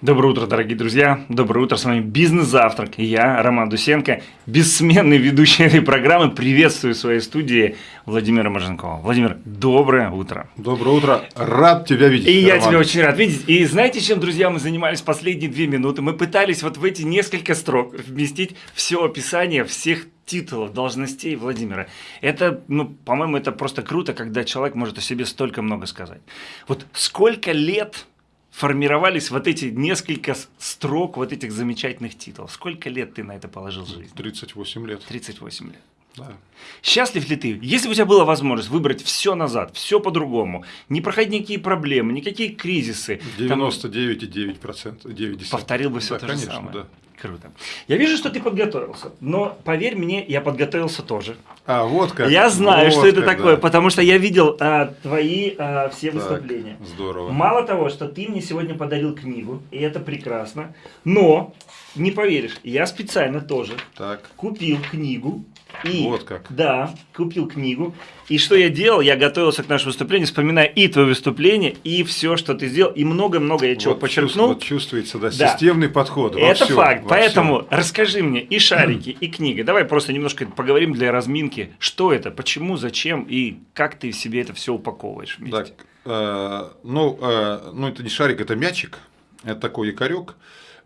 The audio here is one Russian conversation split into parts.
Доброе утро, дорогие друзья. Доброе утро, с вами Бизнес-завтрак. И я, Роман Дусенко, бессменный ведущий этой программы. Приветствую в своей студии Владимира Маженкова. Владимир, доброе утро. Доброе утро. Рад тебя видеть. И Роман. я тебя очень рад видеть. И знаете, чем, друзья, мы занимались последние две минуты? Мы пытались вот в эти несколько строк вместить все описание всех титулов, должностей Владимира. Это, ну, по-моему, это просто круто, когда человек может о себе столько много сказать. Вот сколько лет формировались вот эти несколько строк вот этих замечательных титулов. Сколько лет ты на это положил жизнь? 38 лет. 38 лет. Да. Счастлив ли ты? Если бы у тебя была возможность выбрать все назад, все по-другому, не проходить никакие проблемы, никакие кризисы. 99,9%. 9 Повторил бы все да, то конечно, же самое. Да. Круто. Я вижу, что ты подготовился, но поверь мне, я подготовился тоже. А, вот как. Я знаю, вот что это как, такое, да. потому что я видел а, твои а, все Так, выступления. Здорово. Мало того, что ты мне сегодня подарил книгу, и это прекрасно, но, не поверишь, я специально тоже Так. купил книгу. И, Вот как. Да, купил книгу. И что я делал? Я готовился к нашему выступлению, вспоминая и твое выступление, и все, что ты сделал, и много-много я чего вот подчеркнул. Вот чувствуется, да, Да. системный подход. Это всем, факт. Поэтому всем. расскажи мне и шарики, и книга. Давай просто немножко поговорим для разминки. Что это, почему, зачем и как ты себе это все упаковываешь вместе. Так, э, ну, э, ну, это не шарик, это мячик. Это такой якорек.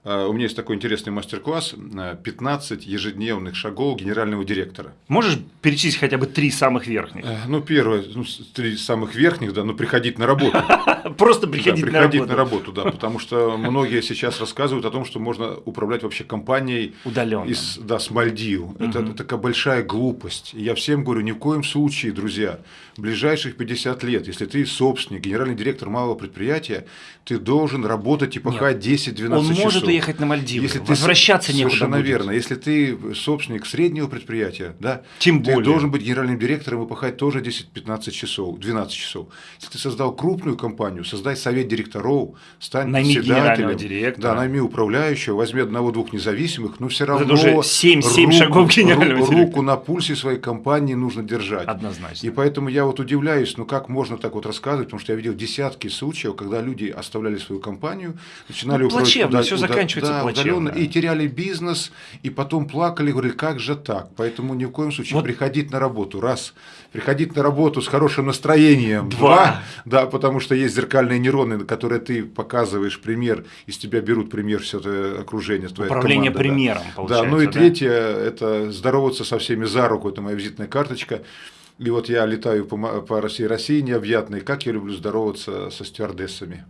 Э, у меня есть такой интересный мастер-класс э, 15 ежедневных шагов генерального директора. Можешь перечислить хотя бы три самых верхних? Э, Ну, первое, ну, три самых верхних, да, ну, приходить на работу. Просто Да, приходить на приходить работу. на работу, да, потому что многие сейчас рассказывают о том, что можно управлять вообще компанией Удаленно. из, да, с Мальдив. Это, это такая большая глупость. И я всем говорю, ни в коем случае, друзья, ближайших 50 лет, если ты собственник, генеральный директор малого предприятия, ты должен работать и пахать 10-12 Он часов. может уехать на Мальдивы, Если ты возвращаться с- некуда Совершенно будет. верно. Если ты собственник среднего предприятия, да, Тем ты более. должен быть генеральным директором и пахать тоже 10-15 часов, 12 часов. Если ты создал крупную компанию, создай совет директоров, стань Найми председателем, директора. Да, найми управляющего, возьми одного-двух независимых, но все равно это уже семь- семь шагов генерального руку, директора. руку на пульсе своей компании нужно держать. Однозначно. И поэтому я вот удивляюсь, ну как можно так вот рассказывать, потому что я видел десятки случаев, когда люди оставляли свою компанию, начинали Ну, управлять плачевно, уда- всё уда- заканчивается да, плачевно. и теряли бизнес, и потом плакали, говорили, как же так? Поэтому ни в коем случае Вот- приходить на работу, раз, приходить на работу с хорошим настроением, Два. да, потому что есть зеркальные нейроны, на которые ты показываешь пример, из тебя берут пример все это окружение, твоя Управление команда, да. примером, Да, получается, ну и да? третье, это здороваться со всеми за руку, это моя визитная карточка. И вот я летаю по, по России, России необъятной, как я люблю здороваться со стюардессами.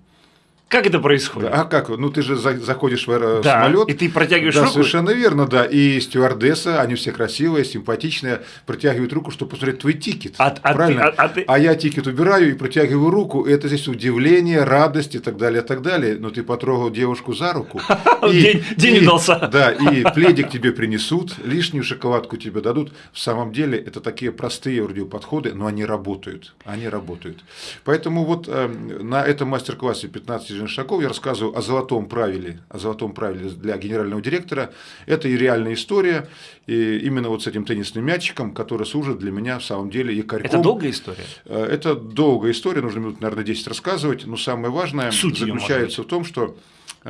Как это происходит? Да, а как? Ну ты же за- заходишь в Да, самолет. и ты протягиваешь да, руку? совершенно верно, да. И стюардесса, они все красивые, симпатичные, протягивают руку, чтобы посмотреть твой ticket. А- а ты- правильно? а- а ты- я ticket убираю и протягиваю руку. И это здесь удивление, радость и так далее, и так далее. Но ты потрогал девушку за руку. День- день и- удался. Да, и пледик тебе принесут, лишнюю шоколадку тебе дадут. В самом деле это такие простые вроде подходы, но они работают. Они работают. Поэтому вот э, на этом мастер-классе 15 жизненных шагов я рассказываю о золотом правиле, о золотом правиле для генерального директора. Это и реальная история, и именно вот с этим теннисным мячиком, который служит для меня в самом деле якорьком. Это долгая история? Э, Это долгая история, нужно минут, наверное, 10 рассказывать, но самое важное Суть заключается в том, что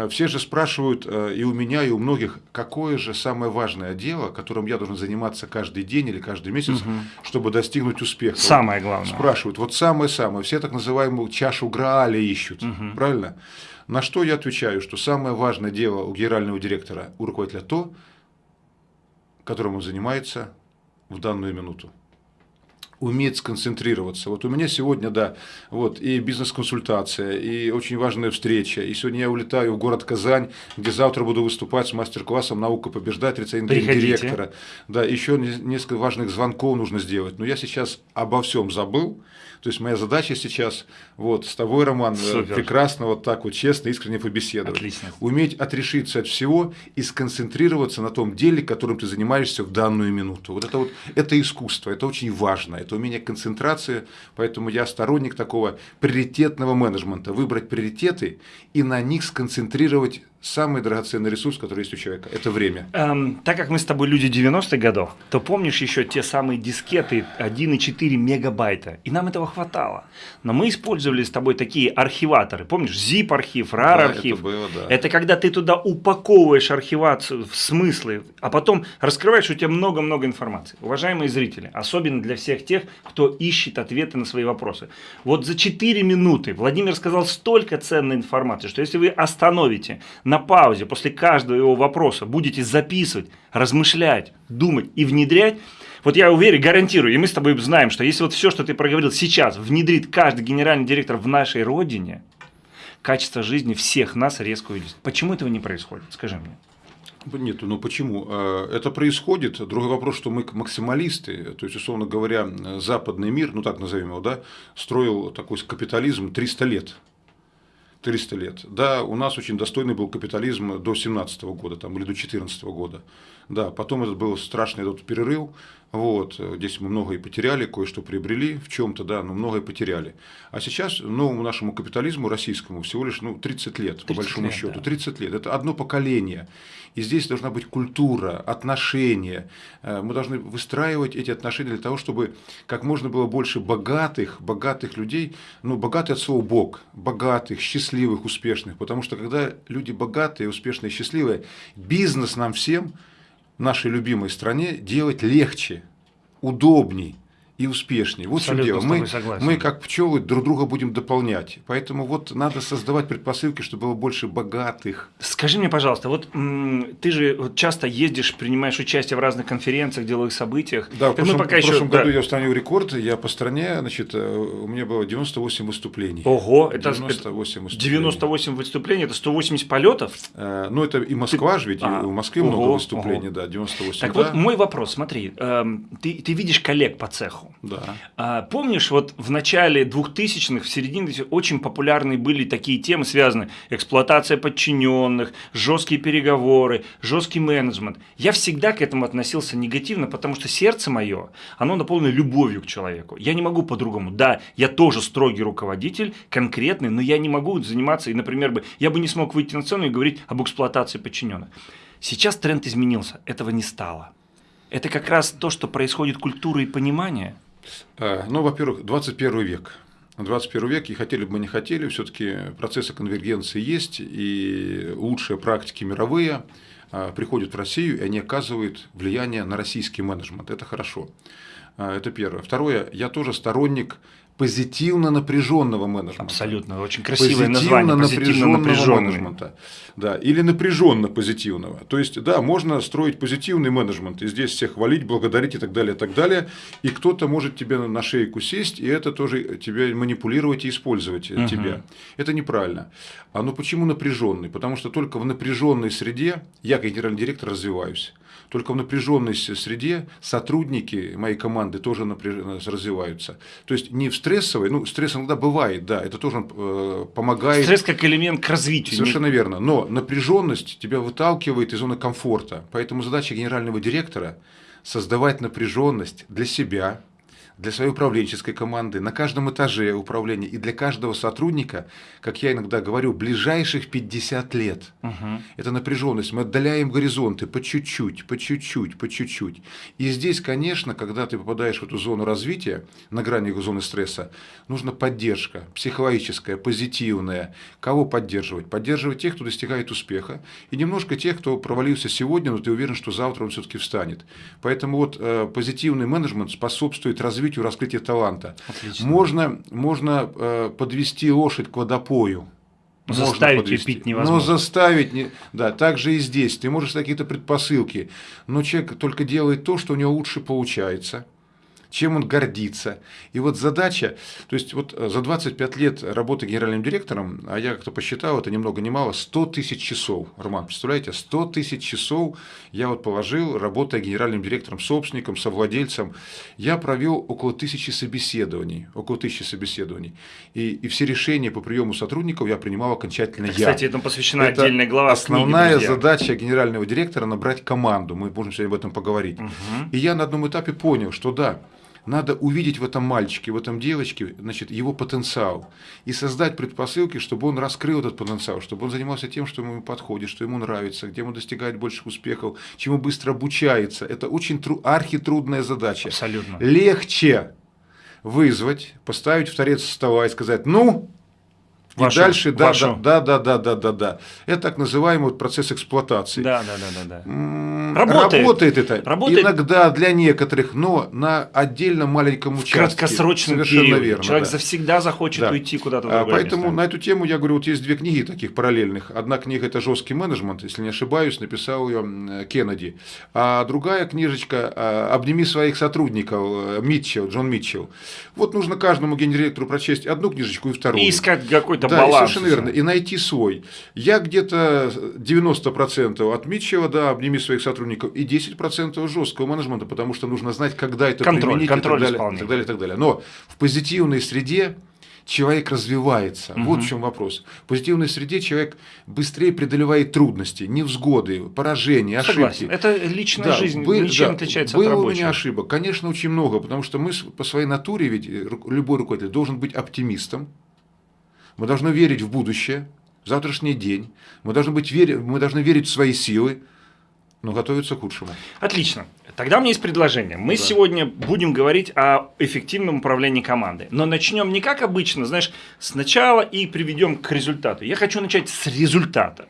все же спрашивают э, и у меня, и у многих, какое же самое важное дело, которым я должен заниматься каждый день или каждый месяц, чтобы достигнуть успеха. Самое главное. Спрашивают, вот самое-самое, все так называемую чашу Грааля ищут, правильно? На что я отвечаю, что самое важное дело у генерального директора, у руководителя то, которым он занимается в данную минуту уметь сконцентрироваться. Вот у меня сегодня, да, вот и бизнес-консультация, и очень важная встреча. И сегодня я улетаю в город Казань, где завтра буду выступать с мастер-классом «Наука побеждать» рецензии директора. Да, еще не- несколько важных звонков нужно сделать. Но я сейчас обо всем забыл. То есть моя задача сейчас вот с тобой, Роман, э, Супер. прекрасно вот так вот честно, искренне побеседовать. Отлично. Уметь отрешиться от всего и сконцентрироваться на том деле, которым ты занимаешься в данную минуту. Вот это вот это искусство, это очень важно, это умение концентрации, поэтому я сторонник такого приоритетного менеджмента, выбрать приоритеты и на них сконцентрировать самый драгоценный ресурс, который есть у человека. Это время. Эм, так как мы с тобой люди 90-х годов, то помнишь еще те самые дискеты 1,4 мегабайта. И нам этого хватало. Но мы использовали с тобой такие архиваторы. Помнишь, zip-архив, RAR-архив. это было, да. Это когда ты туда упаковываешь архивацию в смыслы, а потом раскрываешь, у тебя много-много информации. Уважаемые зрители, особенно для всех тех, кто ищет ответы на свои вопросы. Вот за 4 минуты Владимир сказал столько ценной информации, что если вы остановите на паузе после каждого его вопроса будете записывать, размышлять, думать и внедрять, вот я уверен, гарантирую, и мы с тобой знаем, что если вот все, что ты проговорил сейчас, внедрит каждый генеральный директор в нашей родине, качество жизни всех нас резко увеличится. Почему этого не происходит? Скажи мне. Нет, ну почему? А, это происходит. Другой вопрос, что мы максималисты, то есть, условно говоря, западный мир, ну так назовем его, да, строил такой капитализм 300 лет. 300 лет. Да, у нас очень достойный был капитализм до 17 года там, или до 14 года. Да, потом этот был страшный этот перерыв, вот, здесь мы многое потеряли, кое-что приобрели в чем-то, да, но многое потеряли. А сейчас новому нашему капитализму российскому всего лишь ну, 30 лет, 30 по большому лет, счету. Да. 30 лет. Это одно поколение. И здесь должна быть культура, отношения. Э, мы должны выстраивать эти отношения для того, чтобы как можно было больше богатых, богатых людей, ну, богатый от слова Бог, богатых, счастливых, успешных. Потому что когда люди богатые, успешные, счастливые, бизнес нам всем – нашей любимой стране делать легче, удобней и успешнее. Вот что дело. Мы, мы, как пчелы, друг друга будем дополнять. Поэтому вот надо создавать предпосылки, чтобы было больше богатых. Скажи мне, пожалуйста, вот ты же часто ездишь, принимаешь участие в разных конференциях, деловых событиях. Да, в прошлом, пока в прошлом еще, году да. я установил рекорд. Я по стране, значит, э, у меня было 98 выступлений. Ого, это 98 выступлений. 98 выступлений, это 180 полетов? Э, ну, это и Москва же, ведь а, у Москвы ого, много выступлений, ого. да, 98. Так да. вот, мой вопрос, смотри, э, ты, ты видишь коллег по цеху. Да. А, помнишь, вот в начале 2000-х, в середине очень популярны были такие темы, связанные эксплуатация подчиненных, жесткие переговоры, жесткий менеджмент. Я всегда к этому относился негативно, потому что сердце мое, оно наполнено любовью к человеку. Я не могу по-другому. Да, я тоже строгий руководитель, конкретный, но я не могу заниматься, и, например, бы, я бы не смог выйти на сцену и говорить об эксплуатации подчиненных. Сейчас тренд изменился, этого не стало. Это как раз то, что происходит культура и понимание. А, ну, во-первых, 21 век. 21 век, и хотели бы мы не хотели, все-таки процессы конвергенции есть, и лучшие практики мировые а, приходят в Россию, и они оказывают влияние на российский менеджмент. Это хорошо. А, это первое. Второе, я тоже сторонник позитивно напряженного менеджмента. Абсолютно, очень красивое позитивно название. Позитивно напряженного менеджмента. Да, или напряженно позитивного. То есть, да, можно строить позитивный менеджмент, и здесь всех хвалить, благодарить и так далее, и так далее. И кто-то может тебе на шейку сесть, и это тоже тебя манипулировать и использовать угу. тебя. Это неправильно. А ну почему напряженный? Потому что только в напряженной среде я, как генеральный директор, развиваюсь. Только в напряженной среде сотрудники моей команды тоже напряж... развиваются. То есть не в стрессовой, ну стресс иногда бывает, да, это тоже э, помогает. Стресс как элемент к развитию. Совершенно не... верно. Но напряженность тебя выталкивает из зоны комфорта. Поэтому задача генерального директора создавать напряженность для себя, для своей управленческой команды, на каждом этаже управления и для каждого сотрудника, как я иногда говорю, ближайших 50 лет. Угу. Это напряженность. Мы отдаляем горизонты по чуть-чуть, по чуть-чуть, по чуть-чуть. И здесь, конечно, когда ты попадаешь в эту зону развития, на грани зоны стресса, нужна поддержка психологическая, позитивная. Кого поддерживать? Поддерживать тех, кто достигает успеха, и немножко тех, кто провалился сегодня, но ты уверен, что завтра он все-таки встанет. Поэтому вот э, позитивный менеджмент способствует развитию развитию, раскрытию таланта. Отлично. Можно, можно э, подвести лошадь к водопою. Заставить ее пить невозможно. Но заставить, не... да, так же и здесь. Ты можешь какие-то предпосылки, но человек только делает то, что у него лучше получается чем он гордится. И вот задача, то есть вот э, за 25 лет работы генеральным директором, а я как-то посчитал, это ни много ни мало, 100 тысяч часов, Роман, представляете, 100 тысяч часов я вот положил, работая генеральным директором, собственником, совладельцем, я провел около тысячи собеседований, около тысячи собеседований. И, и все решения по приему сотрудников я принимал окончательно это, я. Кстати, этому посвящена это отдельная глава Основная книги, задача генерального директора – набрать команду, мы можем сегодня об этом поговорить. Угу. И я на одном этапе понял, что да, надо увидеть в этом мальчике, в этом девочке, значит, его потенциал и создать предпосылки, чтобы он раскрыл этот потенциал, чтобы он занимался тем, что ему подходит, что ему нравится, где он достигает больших успехов, чему быстро обучается. Это очень тру архитрудная задача. Абсолютно. Легче вызвать, поставить в торец стола и сказать, ну, Вашу, и дальше, да, вашу. да, да, да, да, да, да. Это так называемый процесс эксплуатации. Да, да, да, да, да. Работает. Работает это. Работает. Иногда для некоторых, но на отдельном маленьком В участке. краткосрочном Совершенно периоде. верно. Человек да. завсегда захочет Да. уйти куда-то в А, другое Поэтому место. на эту тему я говорю, вот есть две книги таких параллельных. Одна книга это жесткий менеджмент, если не ошибаюсь, написал ее м, Кеннеди. А другая книжечка а, Обними своих сотрудников э, Митчелл, Джон Митчелл. Вот нужно каждому генеректору прочесть одну книжечку и вторую. И искать какой-то да, и баланс. совершенно верно. И найти свой. Я где-то 90% от Митчелла, да, обними своих сотрудников, и 10% жесткого менеджмента, потому что нужно знать, когда это Контроль, применить контроль и, так далее, и так далее, и так далее. Но в позитивной среде человек развивается. Вот в чем вопрос. В позитивной среде человек быстрее преодолевает трудности, невзгоды, поражения, ошибки. Согласен. Это личная Да, жизнь вы- ничем да, отличается было от у рабочей. меня ошибок. Конечно, очень много, потому что мы по своей натуре, ведь любой руководитель должен быть оптимистом. Мы должны верить в будущее, в завтрашний день. Мы должны, быть, вери- мы должны верить в свои силы, но готовиться к худшему. Отлично. Тогда у меня есть предложение. Мы Да. сегодня будем говорить о эффективном управлении командой. Но начнем не как обычно, знаешь, сначала и приведем к результату. Я хочу начать с результата.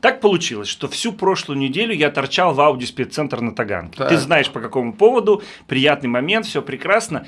Так получилось, что всю прошлую неделю я торчал в Ауди спеццентр на Таганке. Так. Ты знаешь по какому поводу, приятный момент, все прекрасно.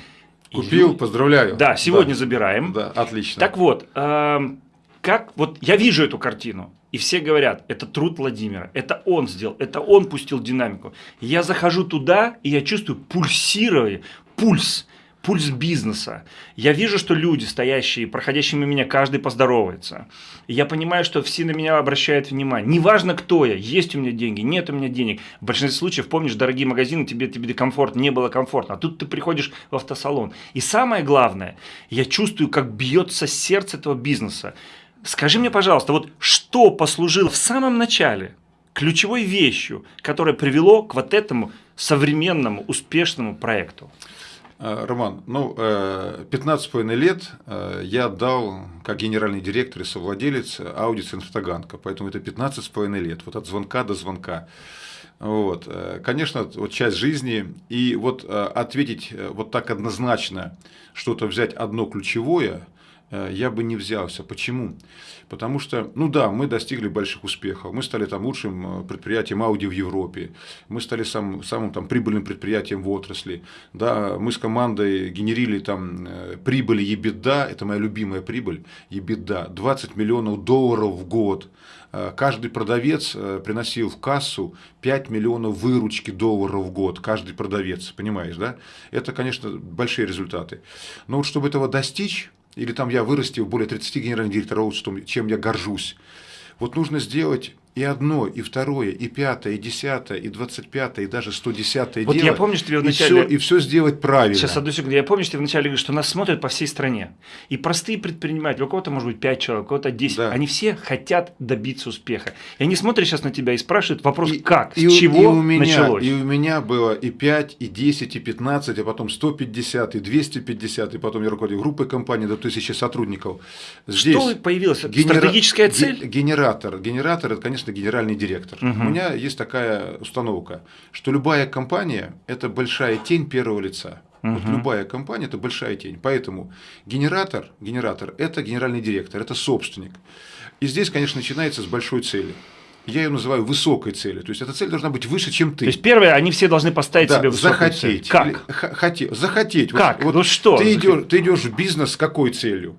Купил, лю- поздравляю. Да, сегодня да, забираем. Да, отлично. Так вот, эм, как вот я вижу эту картину, и все говорят, это труд Владимира, это он сделал, это он пустил динамику. Я захожу туда, и я чувствую пульсирование, пульс, пульс бизнеса. Я вижу, что люди, стоящие, проходящие мимо меня, каждый поздоровается. Я понимаю, что все на меня обращают внимание. Неважно, кто я, есть у меня деньги, нет у меня денег. В большинстве случаев, помнишь, дорогие магазины, тебе, тебе комфорт, не было комфортно. А тут ты приходишь в автосалон. И самое главное, я чувствую, как бьется сердце этого бизнеса. Скажи мне, пожалуйста, вот что послужило в самом начале ключевой вещью, которая привело к вот этому современному успешному проекту? Э, Роман, ну, э, 15,5 лет э, я отдал как генеральный директор и совладелец Audi Центр Таганка, поэтому это 15,5 лет, вот от звонка до звонка. Вот. э, Конечно, вот часть жизни, и вот э, ответить э, вот так однозначно, что-то взять одно ключевое, э, я бы не взялся. Почему? Потому что, ну да, мы достигли больших успехов. Мы стали там лучшим э, предприятием Audi в Европе. Мы стали сам, самым там прибыльным предприятием в отрасли. Да, мы с командой генерили там э, прибыль EBITDA, это моя любимая прибыль, EBITDA, 20 миллионов долларов в год. Э, Каждый продавец э, приносил в кассу 5 миллионов выручки долларов в год. Каждый продавец, понимаешь, да? Это, конечно, большие результаты. Но вот чтобы этого достичь, или там я вырастил более 30 генеральных директоров, чем я горжусь. Вот нужно сделать и одно, и второе, и пятое, и десятое, и двадцать пятое, и даже сто десятое Вот дело. я помню, что тебе и вначале- и все сделать правильно. Сейчас, одну секунду. Я помню, что ты вначале говоришь, что нас смотрят по всей стране. И простые предприниматели, у кого-то может быть 5 человек, у кого-то 10, Да. они все хотят добиться успеха. И они смотрят сейчас на тебя и спрашивают вопрос, И- как, и с чего и у меня, началось. И у меня было и 5, и 10, и 15, а потом 150, и 250, и потом я руководил группой компаний до 1000 сотрудников. Здесь Что появилось? генера- Стратегическая цель? Генератор. Генератор это, конечно, генеральный директор. Мгм. У меня есть такая установка, что любая компания это большая тень первого лица. Вот Мгм. любая компания это большая тень. Поэтому генератор, генератор это генеральный директор, это собственник. И здесь, конечно, начинается с большой цели. Я ее называю высокой целью. То есть эта цель должна быть выше, чем ты. То есть первое, они все должны поставить Да, себе высокую захотеть. цель. Как? Или х- хоте- захотеть. Вот- Как? Вот, Ну что Ты идешь, ты идешь в бизнес с какой целью?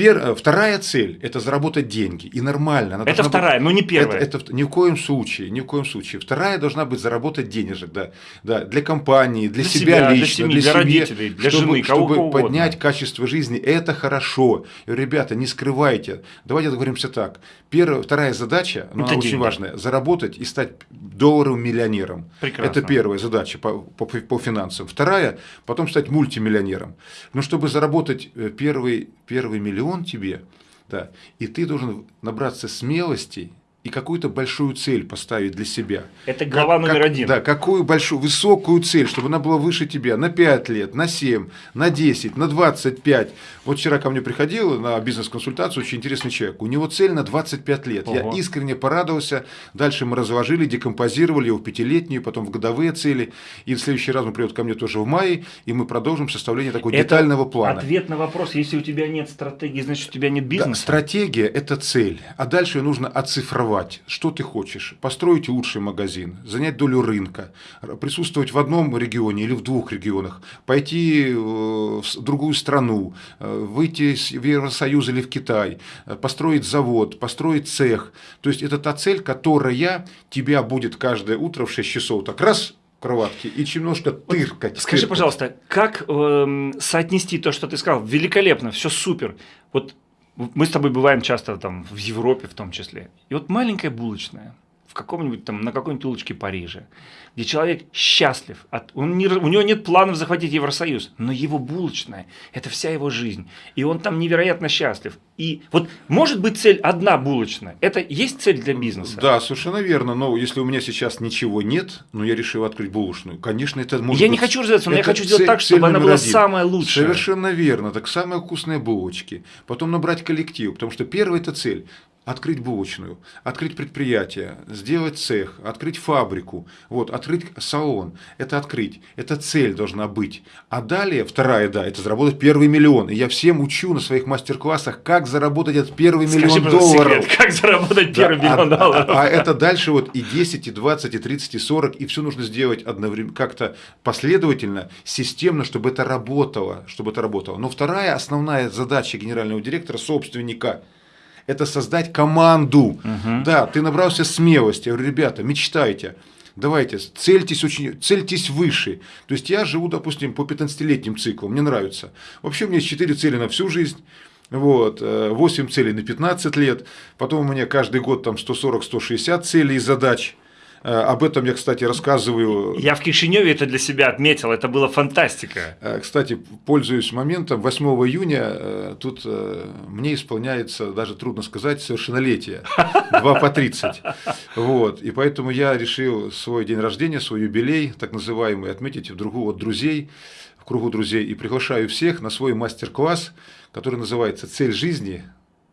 Пер- э, вторая цель – это заработать деньги. И нормально. она Это должна быть- вторая, но не первая. Это, это ни в коем случае, ни в коем случае. Вторая должна быть заработать денежек, да, да, для компании, для, Для себя, себя, для лично, семьи, для семьи, родителей, для чтобы, жены, кого чтобы угодно. поднять качество жизни. Это хорошо. И, ребята, не скрывайте. Давайте договоримся так. Первая, вторая задача, но Это она очень деньги. важная, заработать и стать долларовым миллионером. Прекрасно. Это первая задача по, по, по финансам. Вторая, потом стать мультимиллионером. Но чтобы заработать э, первый, первый миллион тебе, да, и ты должен набраться смелости и какую-то большую цель поставить для себя. Это глава как, номер один. Да, какую большую, высокую цель, чтобы она была выше тебя на 5 лет, на 7, на 10, на 25. Вот вчера ко мне приходил на бизнес-консультацию очень интересный человек. У него цель на 25 лет. Ого. Я искренне порадовался. Дальше мы разложили, декомпозировали его в пятилетнюю, потом в годовые цели. И в следующий раз он придет ко мне тоже в мае, и мы продолжим составление такого это детального плана. Ответ на вопрос, если у тебя нет стратегии, значит у тебя нет бизнеса. Да, стратегия – это цель, а дальше ее нужно оцифровать сформировать, что ты хочешь, построить лучший магазин, занять долю рынка, присутствовать в одном регионе или в двух регионах, пойти э, в другую страну, э, выйти в Евросоюз или в Китай, э, построить завод, построить цех. То есть это та цель, которая тебя будет каждое утро в 6 часов так раз кроватки и немножко тыркать. Скажи, тыркать. пожалуйста, как э, соотнести то, что ты сказал? Великолепно, все супер. Вот мы с тобой бываем часто там в Европе в том числе. И вот маленькая булочная в каком-нибудь там, на какой-нибудь улочке Парижа, где человек счастлив, от, он не, у него нет планов захватить Евросоюз, но его булочная – это вся его жизнь, и он там невероятно счастлив. И вот может быть цель одна булочная, это есть цель для бизнеса? Да, совершенно верно, но если у меня сейчас ничего нет, но я решил открыть булочную, конечно, это может Я быть, не хочу развиваться, но я хочу сделать так, чтобы она была один. самая лучшая. Совершенно верно, так самые вкусные булочки, потом набрать коллектив, потому что первая это цель, открыть булочную, открыть предприятие, сделать цех, открыть фабрику, вот, открыть салон. Это открыть. Это цель должна быть. А далее, вторая, да, это заработать первый миллион. И я всем учу на своих мастер-классах, как заработать этот первый Скажи, миллион долларов. Секрет, как заработать первый да, миллион а, долларов. А, а это дальше вот и 10, и 20, и 30, и 40, и все нужно сделать одновременно, как-то последовательно, системно, чтобы это работало, чтобы это работало. Но вторая основная задача генерального директора, собственника – это создать команду. Угу. Да, ты набрался смелости. Я говорю, ребята, мечтайте. Давайте, цельтесь, очень, цельтесь выше. То есть я живу, допустим, по 15-летним циклам, мне нравится. Вообще у меня есть 4 цели на всю жизнь. Вот, 8 э, целей на 15 лет, потом у меня каждый год там 140-160 целей и задач. Э, об этом я, кстати, рассказываю. Я в Кишиневе это для себя отметил, это была фантастика. Э, кстати, пользуюсь моментом, 8 июня э, тут мне исполняется, даже трудно сказать, совершеннолетие, 2 по 30. Вот, и поэтому я решил свой день рождения, свой юбилей, так называемый, отметить в другу от друзей, в кругу друзей, и приглашаю всех на свой мастер-класс, который называется «Цель жизни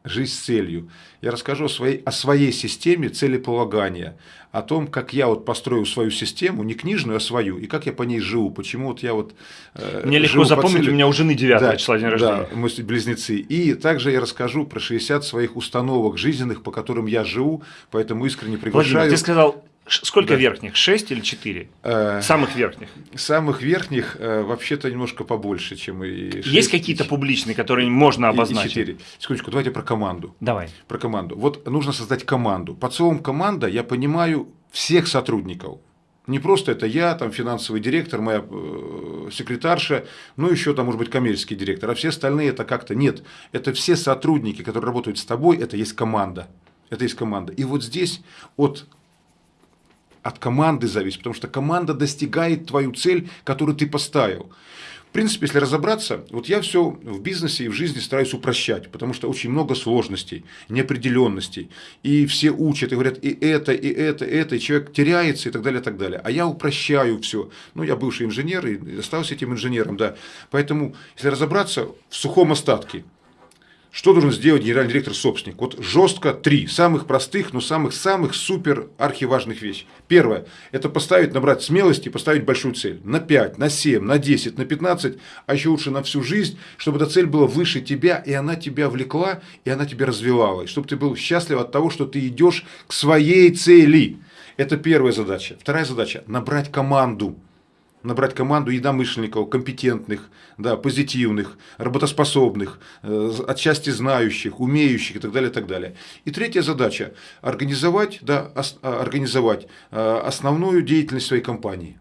жизнь с целью. Я расскажу о своей, о своей системе целеполагания, о том, как я вот построил свою систему, не книжную, а свою, и как я по ней живу, почему вот я вот э, Мне легко запомнить, цели... у меня у жены 9 да, числа день рождения. Да, мы близнецы. И также я расскажу про 60 своих установок жизненных, по которым я живу, поэтому искренне приглашаю. Владимир, ты сказал Сколько да. верхних? Шесть или четыре? Э, самых верхних? Самых верхних э, вообще-то немножко побольше, чем и 6. Есть какие-то публичные, которые можно обозначить? И 4. Секундочку, давайте про команду. Давай. Про команду. Вот нужно создать команду. Под словом команда я понимаю всех сотрудников. Не просто это я, там финансовый директор, моя э, секретарша, ну еще там может быть коммерческий директор, а все остальные это как-то нет. Это все сотрудники, которые работают с тобой, это есть команда. Это есть команда. И вот здесь от от команды зависит, потому что команда достигает твою цель, которую ты поставил. В принципе, если разобраться, вот я все в бизнесе и в жизни стараюсь упрощать, потому что очень много сложностей, неопределенностей. И все учат и говорят и это, и это, и это, и человек теряется и так далее, и так далее. А я упрощаю все. Ну, я бывший инженер и остался этим инженером, да. Поэтому, если разобраться в сухом остатке – что должен сделать генеральный директор-собственник? Вот жестко три, самых простых, но самых-самых супер архиважных вещей. Первое, это поставить, набрать смелости поставить большую цель. На 5, на 7, на 10, на 15, а еще лучше на всю жизнь, чтобы эта цель была выше тебя, и она тебя влекла, и она тебя развивала. И чтобы ты был счастлив от того, что ты идешь к своей цели. Это первая задача. Вторая задача – набрать команду набрать команду единомышленников, компетентных, да, позитивных, работоспособных, э, отчасти знающих, умеющих и так далее, и так далее. И третья задача – организовать, да, а, организовать э, основную деятельность своей компании.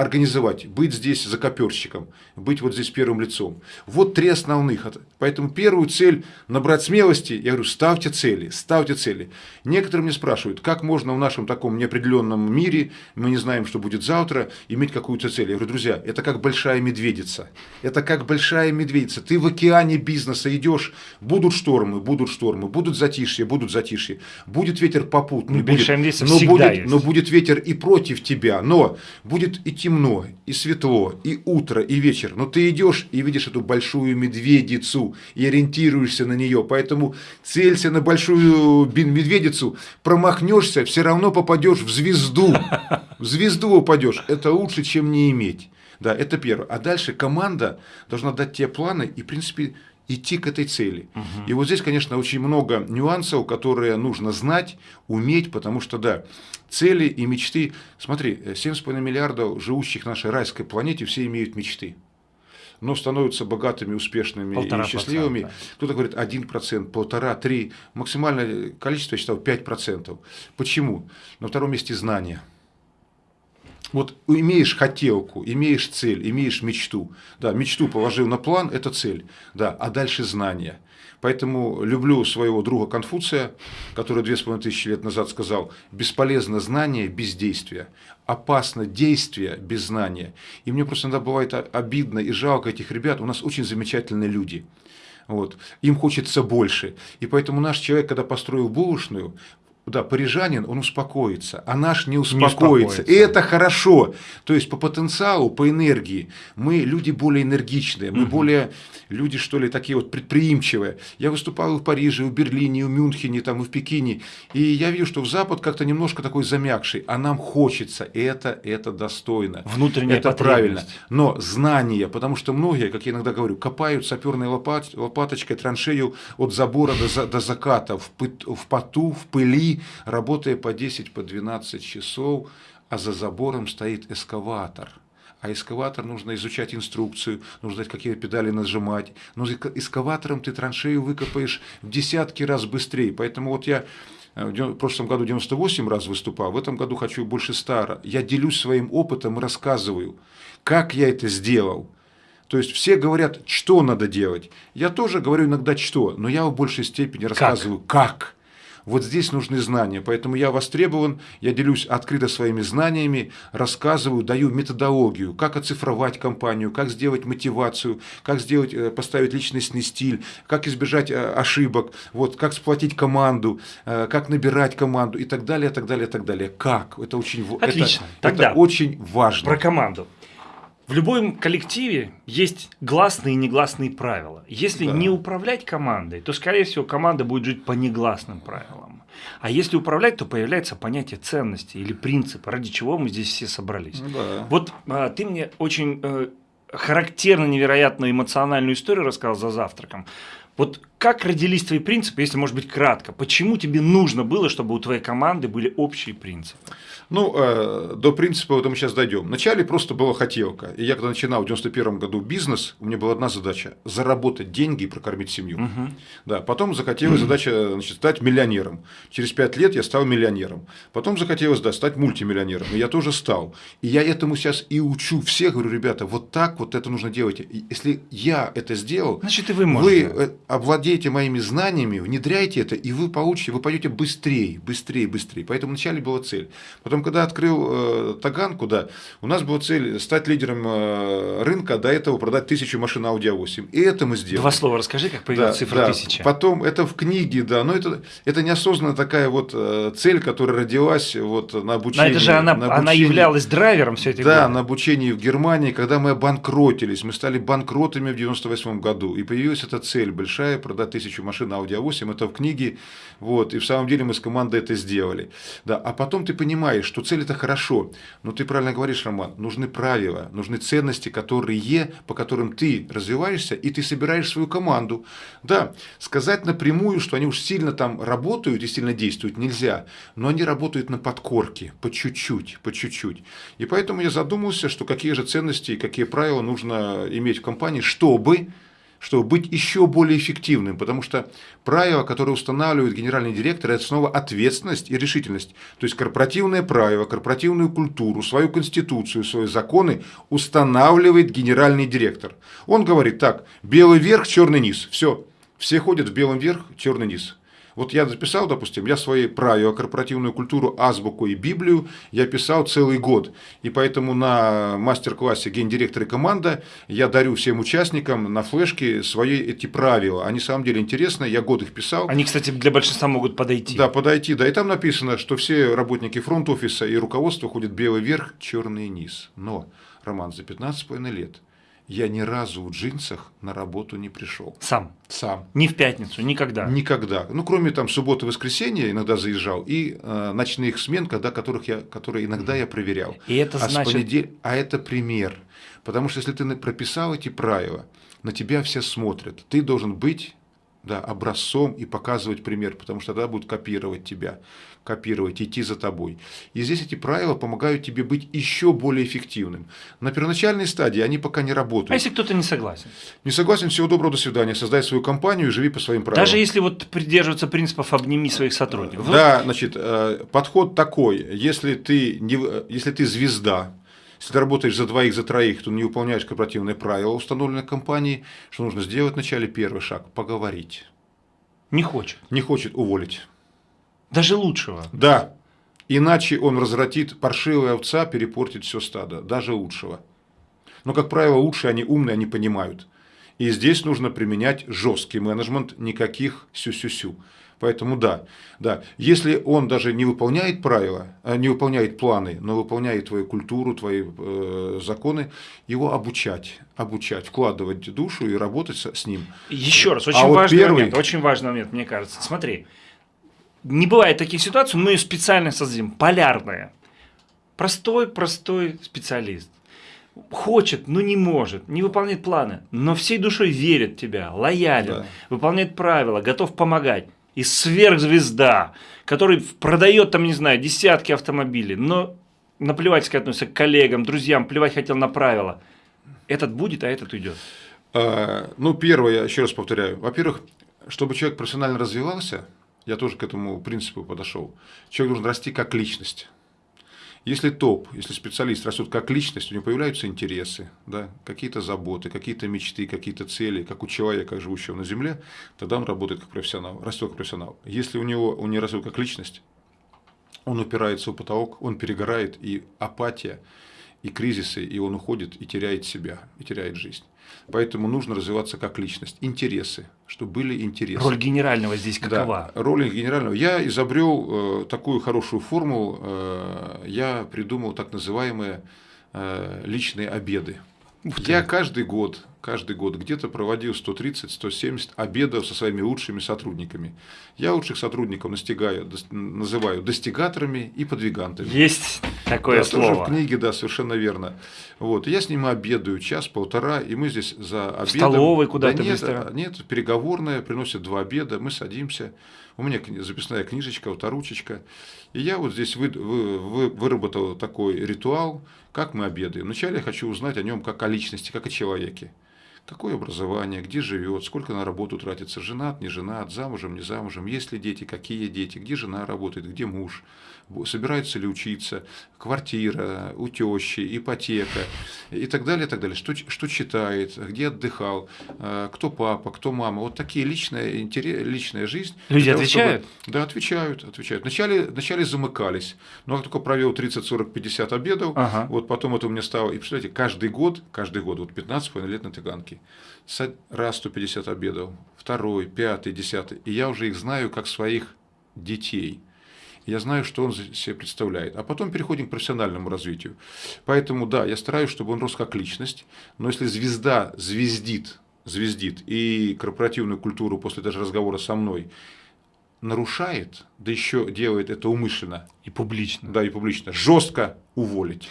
Организовать, быть здесь закоперщиком, быть вот здесь первым лицом. Вот три основных. Поэтому первую цель набрать смелости, я говорю, ставьте цели, ставьте цели. Некоторые мне спрашивают, как можно в нашем таком неопределенном мире, мы не знаем, что будет завтра, иметь какую-то цель. Я говорю, друзья, это как большая медведица. Это как большая медведица. Ты в океане бизнеса идешь, будут штормы, будут штормы, будут затишье, будут затишье, будет ветер попутный, ну, будет, но, будет, но будет ветер и против тебя, но будет идти темно, и светло, и утро, и вечер, но ты идешь и видишь эту большую медведицу и ориентируешься на нее, поэтому целься на большую медведицу, промахнешься, все равно попадешь в звезду, в звезду упадешь, это лучше, чем не иметь. Да, это первое. А дальше команда должна дать тебе планы и, в принципе, идти к этой цели. Угу. И вот здесь, конечно, очень много нюансов, которые нужно знать, уметь, потому что, да, цели и мечты. Смотри, 7,5 миллиардов живущих на нашей райской планете, все имеют мечты. Но становятся богатыми, успешными Полтора и счастливыми. Кто-то говорит 1%, полтора, три. Максимальное количество, я считал, 5%. Почему? На втором месте знания. Вот имеешь хотелку, имеешь цель, имеешь мечту. Да, мечту положил на план, это цель. Да, а дальше знания. Поэтому люблю своего друга Конфуция, который две с половиной тысячи лет назад сказал, бесполезно знание без действия, опасно действие без знания. И мне просто иногда бывает обидно и жалко этих ребят, у нас очень замечательные люди. Вот. Им хочется больше. И поэтому наш человек, когда построил булочную, да, парижанин, он успокоится, а наш не успокоится. не успокоится. И это хорошо. То есть по потенциалу, по энергии мы люди более энергичные, мы угу. более люди, что ли, такие вот предприимчивые. Я выступал и в Париже, и в Берлине, и в Мюнхене, там, и в Пекине, и я вижу, что в Запад как-то немножко такой замякший, а нам хочется. Это, это достойно. Внутренняя Это правильно. Но знание, потому что многие, как я иногда говорю, копают саперной лопат, лопаточкой траншею от забора до, до заката, в, в поту, в пыли, работая по 10, по 12 часов, а за забором стоит эскаватор. А эскаватор нужно изучать инструкцию, нужно знать, какие педали нажимать. Но эскаватором ты траншею выкопаешь в десятки раз быстрее. Поэтому вот я э, в прошлом году 98 раз выступал, в этом году хочу больше 100. Я делюсь своим опытом и рассказываю, как я это сделал. То есть все говорят, что надо делать. Я тоже говорю иногда что, но я в большей степени рассказываю как. как. Вот здесь нужны знания, поэтому я востребован, я делюсь открыто своими знаниями, рассказываю, даю методологию, как оцифровать компанию, как сделать мотивацию, как сделать, э, поставить личностный стиль, как избежать э, ошибок, вот, как сплотить команду, э, как набирать команду и так далее, так далее, так далее. Как? Это очень, Отлично. Это, Тогда это очень важно. Про команду. В любом коллективе есть гласные и негласные правила. Если да. не управлять командой, то, скорее всего, команда будет жить по негласным правилам. А если управлять, то появляется понятие ценности или принципа, ради чего мы здесь все собрались. Да. Вот а, ты мне очень э, характерно невероятную эмоциональную историю рассказал за завтраком. Вот как родились твои принципы, если, может быть, кратко? Почему тебе нужно было, чтобы у твоей команды были общие принципы? Ну, э, до принципа вот мы сейчас дойдем. Вначале просто была хотелка. И я когда начинал в 91 году бизнес, у меня была одна задача – заработать деньги и прокормить семью. Угу. Да, потом захотелось задача значит, стать миллионером. Через 5 лет я стал миллионером. Потом захотелось да, стать мультимиллионером. И я тоже стал. И я этому сейчас и учу всех. Говорю, ребята, вот так вот это нужно делать. Если я это сделал, значит и вы можете. Вы э, овладеете моими знаниями, внедряйте это, и вы получите, вы пойдете быстрее, быстрее, быстрее. Поэтому вначале была цель. Потом Потом, когда открыл э, Таганку, да, у нас была цель стать лидером э, рынка, до этого продать тысячу машин Audi A8. И это мы сделали. Два слова расскажи, как появилась да, цифра да. тысяча. Потом это в книге, да, но это, это неосознанно такая вот э, цель, которая родилась вот на обучении. Но это же она, обучении, она являлась драйвером все это. Да, годы. на обучении в Германии, когда мы обанкротились, мы стали банкротами в 98 году, и появилась эта цель большая, продать тысячу машин Audi A8, это в книге, вот, и в самом деле мы с командой это сделали. Да, а потом ты понимаешь, что цель это хорошо, но ты правильно говоришь, Роман, нужны правила, нужны ценности, которые, по которым ты развиваешься, и ты собираешь свою команду. Да, сказать напрямую, что они уж сильно там работают и сильно действуют, нельзя, но они работают на подкорке, по чуть-чуть, по чуть-чуть. И поэтому я задумался, что какие же ценности и какие правила нужно иметь в компании, чтобы чтобы быть еще более эффективным, потому что правила, которые устанавливает генеральный директор, это снова ответственность и решительность. То есть корпоративное правило, корпоративную культуру, свою конституцию, свои законы устанавливает генеральный директор. Он говорит так, белый верх, черный низ, все, все ходят в белом верх, черный низ. Вот я записал, допустим, я свои правила, корпоративную культуру, азбуку и Библию я писал целый год. И поэтому на мастер-классе гендиректор и команда я дарю всем участникам на флешке свои эти правила. Они, на самом деле, интересны, я год их писал. Они, кстати, для большинства могут подойти. Да, подойти, да. И там написано, что все работники фронт-офиса и руководства ходят белый верх, черный низ. Но, Роман, за 15,5 лет я ни разу в джинсах на работу не пришел. Сам? Сам. Ни в пятницу, никогда? Никогда. Ну, кроме там субботы, воскресенья иногда заезжал, и э, ночных смен, когда, которых я, которые иногда я проверял. И это а значит... Понедел... А это пример. Потому что если ты прописал эти правила, на тебя все смотрят. Ты должен быть да, образцом и показывать пример, потому что тогда будут копировать тебя, копировать, идти за тобой. И здесь эти правила помогают тебе быть еще более эффективным. На первоначальной стадии они пока не работают. А если кто-то не согласен? Не согласен, всего доброго, до свидания. Создай свою компанию и живи по своим правилам. Даже если вот придерживаться принципов «обними своих сотрудников». Да, значит, э, подход такой, если ты, не, если ты звезда, если ты работаешь за двоих, за троих, то не выполняешь корпоративные правила, установленные компанией, что нужно сделать вначале первый шаг – поговорить. Не хочет. Не хочет уволить. Даже лучшего. Да. Иначе он развратит, паршивая овца перепортит все стадо, даже лучшего. Но, как правило, лучшие, они умные, они понимают. И здесь нужно применять жесткий менеджмент, никаких сю-сю-сю. Поэтому да, да. Если он даже не выполняет правила, э, не выполняет планы, но выполняет твою культуру, твои э, законы, его обучать, обучать, вкладывать душу и работать с, с ним. Еще раз, очень а важный вот первый... момент, очень важный момент, мне кажется. Смотри, не бывает таких ситуаций, мы ее специально создадим, полярная. Простой, простой специалист хочет, но не может, не выполняет планы, но всей душой верит в тебя, лоялен, да. выполняет правила, готов помогать и сверхзвезда, который продает там, не знаю, десятки автомобилей, но наплевательски относится к коллегам, друзьям, плевать хотел на правила. Этот будет, а этот уйдет. А, ну, первое, я еще раз повторяю. Во-первых, чтобы человек профессионально развивался, я тоже к этому принципу подошел. Человек должен расти как личность. Если топ, если специалист растет как личность, у него появляются интересы, да, какие-то заботы, какие-то мечты, какие-то цели, как у человека, живущего на Земле, тогда он работает как профессионал, растет как профессионал. Если у него он не растет как личность, он упирается в потолок, он перегорает, и апатия, и кризисы, и он уходит и теряет себя, и теряет жизнь. Поэтому нужно развиваться как личность. Интересы, чтобы были интересы. Роль генерального здесь какова? Да, роль генерального. Я изобрел э, такую хорошую формулу, э, я придумал так называемые э, личные обеды. Я каждый год, каждый год где-то проводил 130-170 обедов со своими лучшими сотрудниками. Я лучших сотрудников настигаю, называю достигаторами и подвигантами. Есть такое да, слово. Тоже в книге, да, совершенно верно. Вот, я с ними обедаю час-полтора, и мы здесь за обедом... В столовой куда-то да нет, быстро? Нет, переговорная, приносят два обеда, мы садимся, у меня записная книжечка, авторучечка. И я вот здесь вы, вы, вы, выработал такой ритуал, как мы обедаем. Вначале я хочу узнать о нем как о личности, как о человеке. Какое образование, где живет, сколько на работу тратится, женат, не женат, замужем, не замужем, есть ли дети, какие дети, где жена работает, где муж, собирается ли учиться, квартира, у тещи, ипотека и так далее, и так далее. Что, что читает, где отдыхал, э, кто папа, кто мама. Вот такие личная, интерес, личная жизнь. Люди того, отвечают? Чтобы, да, отвечают, отвечают. Вначале, вначале замыкались, но как только провел 30, 40, 50 обедов, ага. вот потом это у меня стало, и представляете, каждый год, каждый год, вот 15 лет на Таганке, раз 150 обедов, второй, пятый, десятый, и я уже их знаю как своих детей – я знаю, что он себе представляет. А потом переходим к профессиональному развитию. Поэтому, да, я стараюсь, чтобы он рос как личность, но если звезда звездит, звездит и корпоративную культуру после даже разговора со мной нарушает, да еще делает это умышленно. И публично. Да, и публично. Жестко уволить.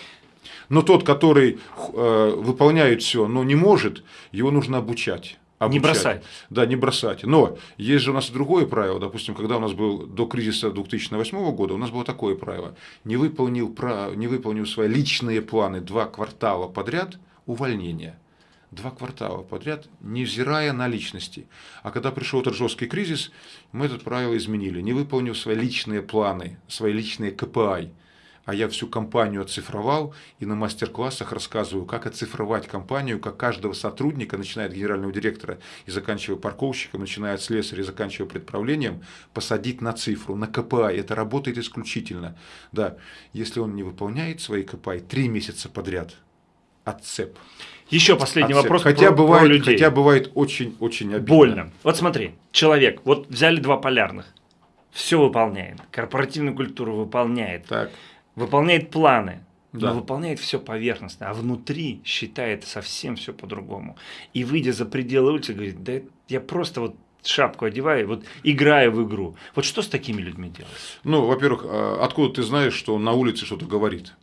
Но тот, который э, выполняет все, но не может, его нужно обучать обучать. Не бросать. Да, не бросать. Но есть же у нас другое правило. Допустим, когда у нас был до кризиса 2008 года, у нас было такое правило. Не выполнил, не выполнил свои личные планы два квартала подряд – увольнение. два квартала подряд, невзирая на личности. А когда пришел этот жесткий кризис, мы это правило изменили, не выполнив свои личные планы, свои личные КПИ а я всю компанию оцифровал и на мастер-классах рассказываю, как оцифровать компанию, как каждого сотрудника, начиная от генерального директора и заканчивая парковщиком, начиная от слесаря и заканчивая предправлением, посадить на цифру, на КПА. Это работает исключительно. Да, если он не выполняет свои КПА три месяца подряд, отцеп. Еще последний Отцеп. вопрос хотя про, бывает, про людей. Хотя бывает очень-очень обидно. Больно. Вот смотри, человек, вот взяли два полярных, все выполняет, корпоративную культуру выполняет, Так выполняет планы, да. но выполняет все поверхностно, а внутри считает совсем все по-другому. И выйдя за пределы улицы, говорит, да я просто вот шапку одеваю, вот играю в игру. Вот что с такими людьми делать? Ну, во-первых, а, откуда ты знаешь, что он на улице что-то говорит?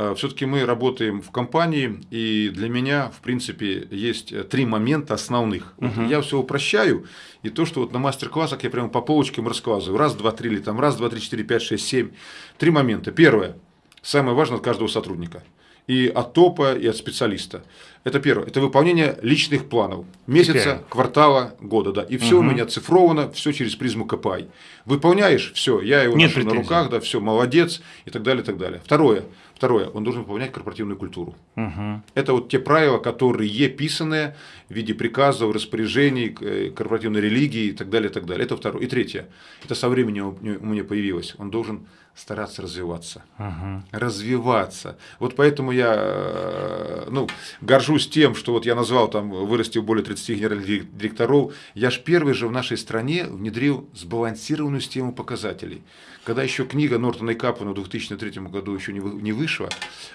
А, Все-таки мы работаем в компании, и для меня, в принципе, есть три момента основных. -huh. Я все упрощаю, и то, что вот на мастер-классах я прямо по полочкам рассказываю. Раз, два, три, или там раз, два, три, четыре, пять, шесть, семь. Три момента. Первое. Самое важное от каждого сотрудника. И от топа, и от специалиста. Это первое. Это выполнение личных планов. Месяца, Теперь. квартала, года. Да. И все угу. у меня цифровано, все через призму КПИ. Выполняешь, все, я его Нет ношу претензий. на руках, да, все, молодец, и так далее, и так далее. Второе. Второе, он должен выполнять корпоративную культуру. Угу. Это вот те правила, которые писаны в виде приказов, распоряжений, э, корпоративной религии и так далее, и так далее. Это второе. И третье, это со временем у меня появилось. Он должен стараться развиваться. Угу. Развиваться. Вот поэтому я э, ну, горжусь тем, что вот я назвал там, вырастил более 30 генеральных директоров. Я ж первый же в нашей стране внедрил сбалансированную систему показателей. Когда еще книга Нортона и Капмана в 2003 году еще не вышла,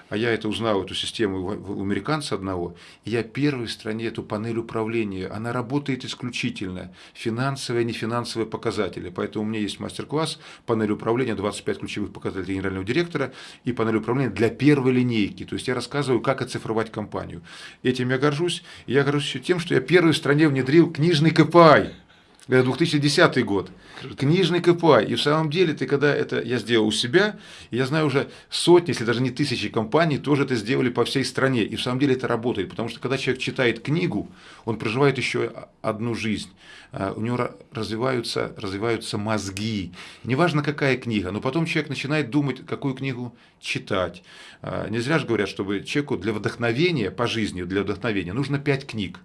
а я это узнал, эту систему у американца одного, я первый в стране эту панель управления, она работает исключительно финансовые и нефинансовые показатели. Поэтому у меня есть мастер-класс, панель управления, 25 ключевых показателей генерального директора и панель управления для первой линейки. То есть я рассказываю, как оцифровать компанию. Этим я горжусь. И я горжусь еще тем, что я первый в стране внедрил книжный КПИ. Это 2010 год. Книжный КПА. И в самом деле, ты когда это я сделал у себя, я знаю уже сотни, если даже не тысячи компаний, тоже это сделали по всей стране. И в самом деле это работает. Потому что когда человек читает книгу, он проживает еще одну жизнь. А, у него развиваются, развиваются мозги. Неважно, какая книга, но потом человек начинает думать, какую книгу читать. А, не зря же говорят, чтобы человеку для вдохновения по жизни, для вдохновения нужно пять книг.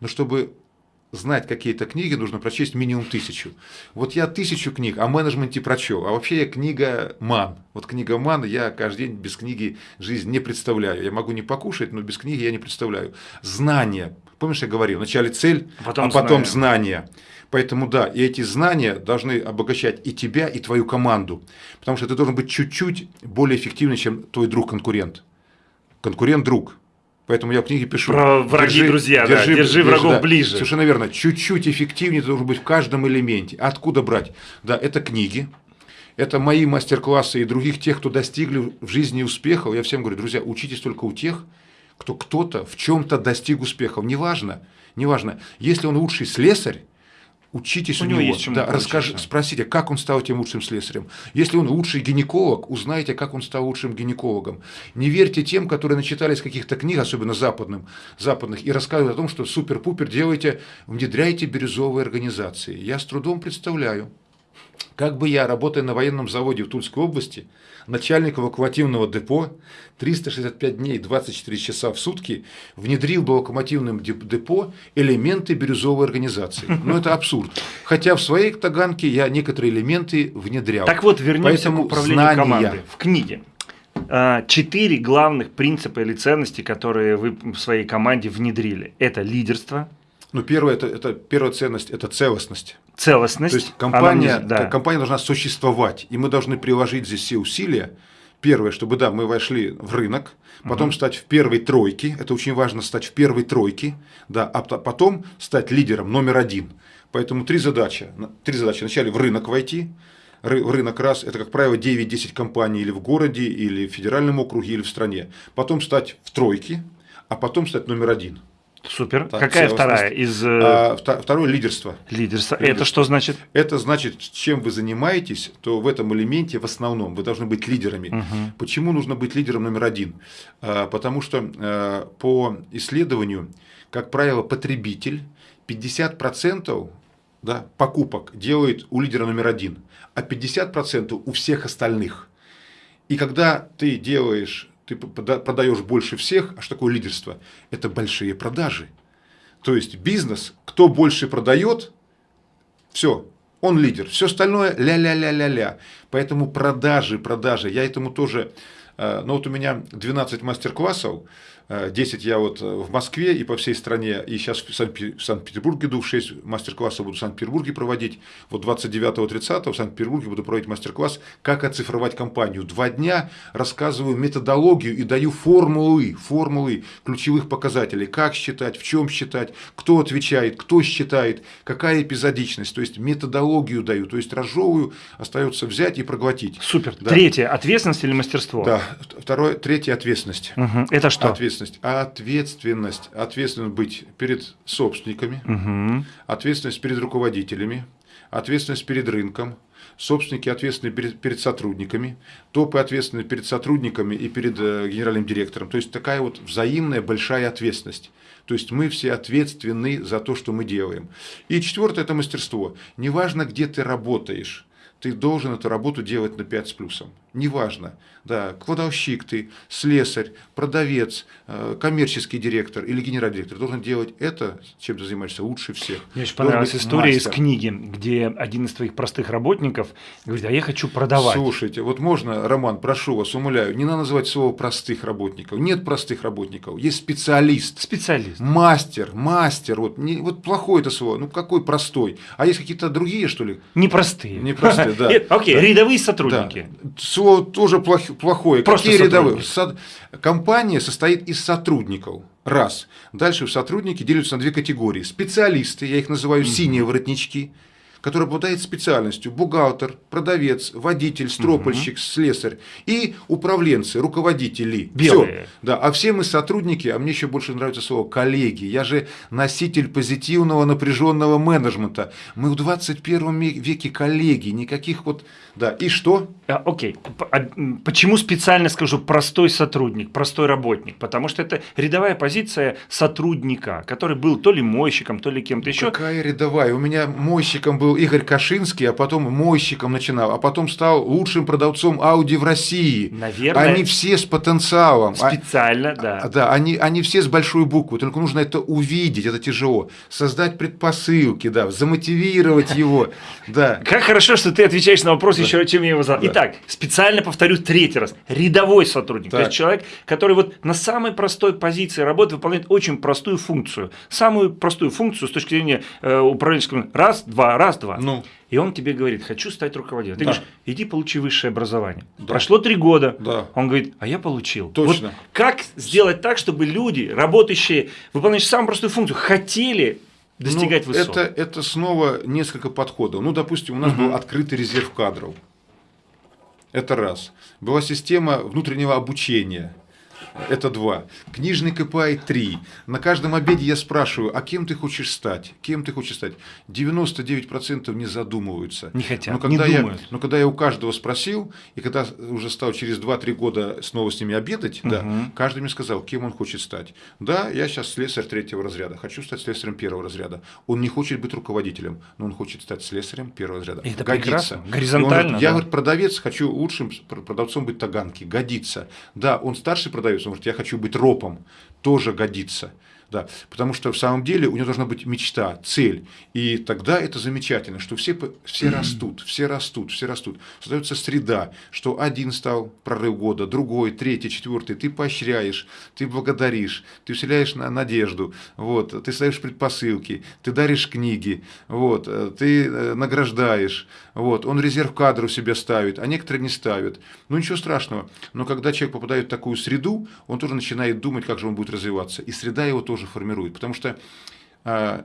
Но чтобы знать какие-то книги, нужно прочесть минимум тысячу. Вот я тысячу книг о менеджменте прочел, а вообще я книга ман. Вот книга ман, я каждый день без книги жизнь не представляю. Я могу не покушать, но без книги я не представляю. Знания. Помнишь, я говорил, вначале цель, потом а потом знания. знания. Поэтому да, и эти знания должны обогащать и тебя, и твою команду. Потому что ты должен быть чуть-чуть более эффективным, чем твой друг-конкурент. Конкурент-друг. Поэтому я в книге пишу. Про враги, держи, друзья, держи, да, держи врагов да, ближе. Совершенно верно. Чуть-чуть эффективнее ты должен быть в каждом элементе. Откуда брать? Да, это книги, это мои мастер-классы и других тех, кто достигли в жизни успехов. Я всем говорю, друзья, учитесь только у тех, кто кто-то в чем-то достиг успехов. Неважно, неважно. Если он лучший слесарь, Учитесь у, у него, есть да, расскажи, спросите, как он стал тем лучшим слесарем. Если он лучший гинеколог, узнайте, как он стал лучшим гинекологом. Не верьте тем, которые начитались каких-то книг, особенно западным, западных, и рассказывают о том, что супер-пупер делаете, внедряйте бирюзовые организации. Я с трудом представляю, как бы я, работая на военном заводе в Тульской области, начальник эвакуативного депо, 365 дней, 24 часа в сутки, внедрил в локомотивном депо элементы бирюзовой организации. Ну, это абсурд. Хотя в своей таганке я некоторые элементы внедрял. Так вот, вернемся Поэтому к управлению знания... командой. В книге а, четыре главных принципа или ценности, которые вы в своей команде внедрили. Это лидерство. Ну, первое, это, это первая ценность – это целостность целостность. То есть компания, да. компания должна существовать, и мы должны приложить здесь все усилия. Первое, чтобы да, мы вошли в рынок, потом угу. стать в первой тройке, это очень важно стать в первой тройке, да, а потом стать лидером номер один. Поэтому три задачи. Три задачи. Вначале в рынок войти, рынок раз, это, как правило, 9-10 компаний или в городе, или в федеральном округе, или в стране. Потом стать в тройке, а потом стать номер один. Супер. Так, Какая вторая из... Э, а, второе – лидерство. Лидерство. лидерство. Это что значит? Это значит, чем вы занимаетесь, то в этом элементе в основном вы должны быть лидерами. Угу. Почему нужно быть лидером номер один? А, потому что а, по исследованию, как правило, потребитель 50% да, покупок делает у лидера номер один, а 50% у всех остальных. И когда ты делаешь ты продаешь больше всех, а что такое лидерство? Это большие продажи. То есть бизнес, кто больше продает, все, он лидер. Все остальное ля-ля-ля-ля-ля. Поэтому продажи, продажи. Я этому тоже... Э, ну вот у меня 12 мастер-классов 10 я вот э, в Москве и по всей стране, и сейчас в Санкт-Петербурге иду, 6 мастер-классов буду в Санкт-Петербурге проводить. Вот 29-30 в Санкт-Петербурге буду проводить мастер-класс «Как оцифровать компанию». Два дня рассказываю методологию и даю формулы, формулы ключевых показателей, как считать, в чем считать, кто отвечает, кто считает, какая эпизодичность, то есть методологию даю, то есть разжевываю, остается взять и проглотить. Супер. Да. Третье – ответственность или мастерство? Да. Второе, третье – ответственность. Угу. Это что? Ответственность ответственность? Ответственность. Ответственность быть перед собственниками, угу. ответственность перед руководителями, ответственность перед рынком, собственники ответственны перед, перед сотрудниками, топы ответственны перед сотрудниками и перед э, генеральным директором. То есть такая вот взаимная большая ответственность. То есть мы все ответственны за то, что мы делаем. И четвертое – это мастерство. Неважно, где ты работаешь, ты должен эту работу делать на 5 с плюсом. Неважно, да, кладовщик ты, слесарь, продавец, э, коммерческий директор или генеральный директор должен делать это, чем ты занимаешься, лучше всех. Мне очень понравилась история мастер. из книги, где один из твоих простых работников говорит, а я хочу продавать. Слушайте, вот можно, Роман, прошу вас, умоляю, не надо называть слово простых работников. Нет простых работников, есть специалист. Специалист. Мастер, мастер, вот, не, вот плохое это слово, ну какой простой. А есть какие-то другие, что ли? Непростые. Непростые, да. Окей, рядовые сотрудники слово тоже плохое. Просто Какие рядовые? Компания состоит из сотрудников. Раз. Дальше сотрудники делятся на две категории. Специалисты, я их называю синие воротнички который обладает специальностью бухгалтер, продавец, водитель, стропольщик, угу. слесарь и управленцы, руководители. Белые. Все. Да, а все мы сотрудники, а мне еще больше нравится слово коллеги. Я же носитель позитивного напряженного менеджмента. Мы в 21 веке коллеги, никаких вот... Да, и что? А, окей. А, почему специально скажу простой сотрудник, простой работник? Потому что это рядовая позиция сотрудника, который был то ли мойщиком, то ли кем-то еще. Какая рядовая? У меня мойщиком был Игорь Кашинский, а потом мойщиком начинал, а потом стал лучшим продавцом Audi в России. Наверное. Они все с потенциалом. А Специально, а, да. Да, они, они все с большой буквы, только нужно это увидеть, это тяжело. Создать предпосылки, да, замотивировать его. Да. Как хорошо, что ты отвечаешь на вопрос еще, чем я его задал. Итак, специально повторю третий раз. Рядовой сотрудник, то есть человек, который вот на самой простой позиции работы выполняет очень простую функцию. Самую простую функцию с точки зрения э, управленческого. Раз, два, раз, два. Ну. И он тебе говорит, хочу стать руководителем. Ты да. говоришь, иди получи высшее образование. Да. Прошло три года. Да. Он говорит, а я получил. Точно. Вот как сделать так, чтобы люди, работающие, выполняющие самую простую функцию, хотели достигать ну, высот? Это, это снова несколько подходов. Ну, допустим, у нас угу. был открытый резерв кадров. Это раз. Была система внутреннего обучения. Это два. Книжный КПА – три. На каждом обеде я спрашиваю, а кем ты хочешь стать? Кем ты хочешь стать? 99% не задумываются. Не хотят, но когда не я, думают. Но когда я у каждого спросил, и когда уже стал через 2-3 года снова с ними обедать, угу. да, каждый мне сказал, кем он хочет стать. Да, я сейчас слесарь третьего разряда, хочу стать слесарем первого разряда. Он не хочет быть руководителем, но он хочет стать слесарем первого разряда. Это Годится. прекрасно, горизонтально. Говорит, я, говорит, продавец, хочу лучшим продавцом быть Таганки. Годится. Да, он старший продавец, он говорит, я хочу быть ропом, тоже годится. Да, потому что в самом деле у него должна быть мечта, цель. И тогда это замечательно, что все, все растут, все растут, все растут. Создается среда, что один стал прорыв года, другой, третий, четвертый. Ты поощряешь, ты благодаришь, ты вселяешь на надежду, вот, ты ставишь предпосылки, ты даришь книги, вот, ты э, награждаешь. Вот, он резерв кадров себе ставит, а некоторые не ставят. Ну ничего страшного. Но когда человек попадает в такую среду, он тоже начинает думать, как же он будет развиваться. И среда его тоже формирует. Потому что э,